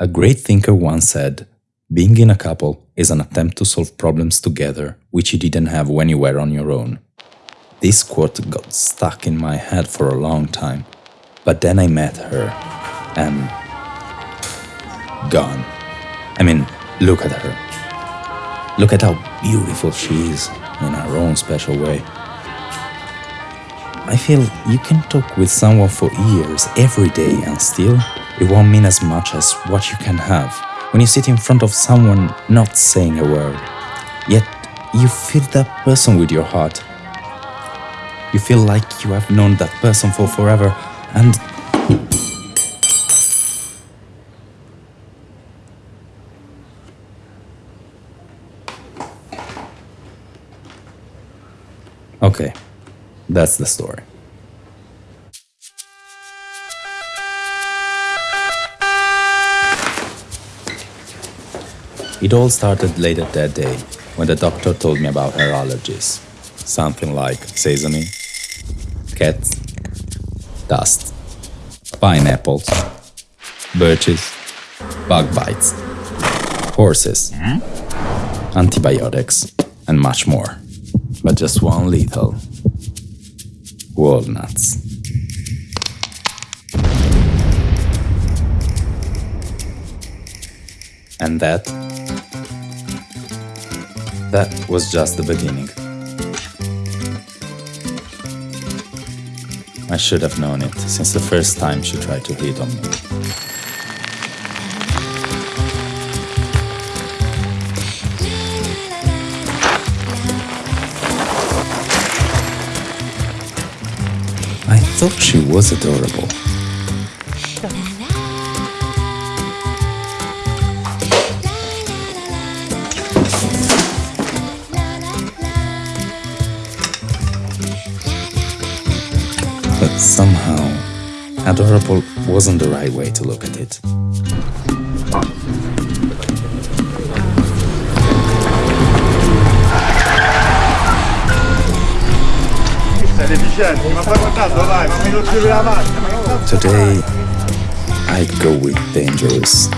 A great thinker once said, being in a couple is an attempt to solve problems together which you didn't have when you were on your own. This quote got stuck in my head for a long time, but then I met her and. gone. I mean, look at her. Look at how beautiful she is in her own special way. I feel you can talk with someone for years, every day, and still it won't mean as much as what you can have when you sit in front of someone not saying a word. Yet you feel that person with your heart. You feel like you have known that person for forever and. Okay, that's the story. It all started later that day when the doctor told me about her allergies. Something like sesame, cats, dust, pineapples, birches, bug bites, horses, antibiotics, and much more. But just one little walnuts. And that that was just the beginning. I should have known it since the first time she tried to hit on me. I thought she was adorable. Somehow, adorable wasn't the right way to look at it. Today, I'd go with dangerous.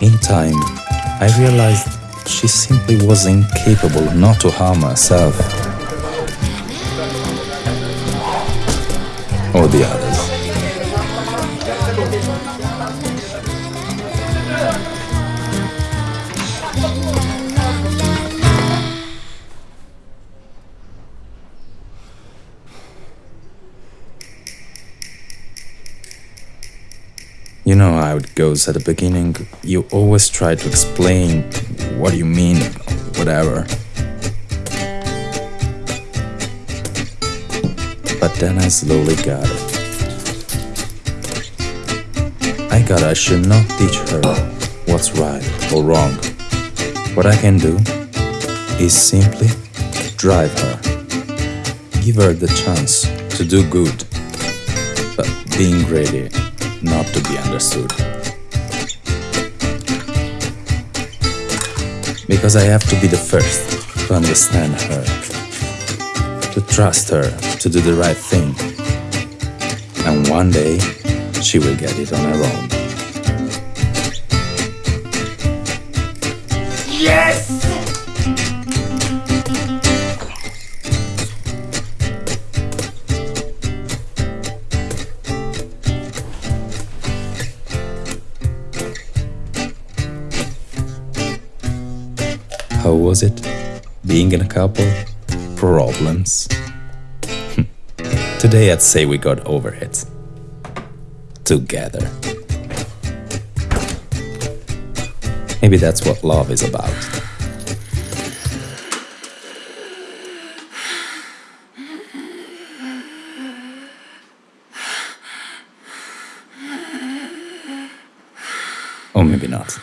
In time, I realized she simply was incapable not to harm herself. Or the others. You know how it goes at the beginning. You always try to explain what you mean, whatever. But then I slowly got it. I got I should not teach her what's right or wrong. What I can do is simply drive her. Give her the chance to do good, but being ready not to be understood. Because I have to be the first to understand her, to trust her to do the right thing. And one day, she will get it on her own. How was it? Being in a couple? Problems? Hmm. Today I'd say we got over it. Together. Maybe that's what love is about. Or maybe not.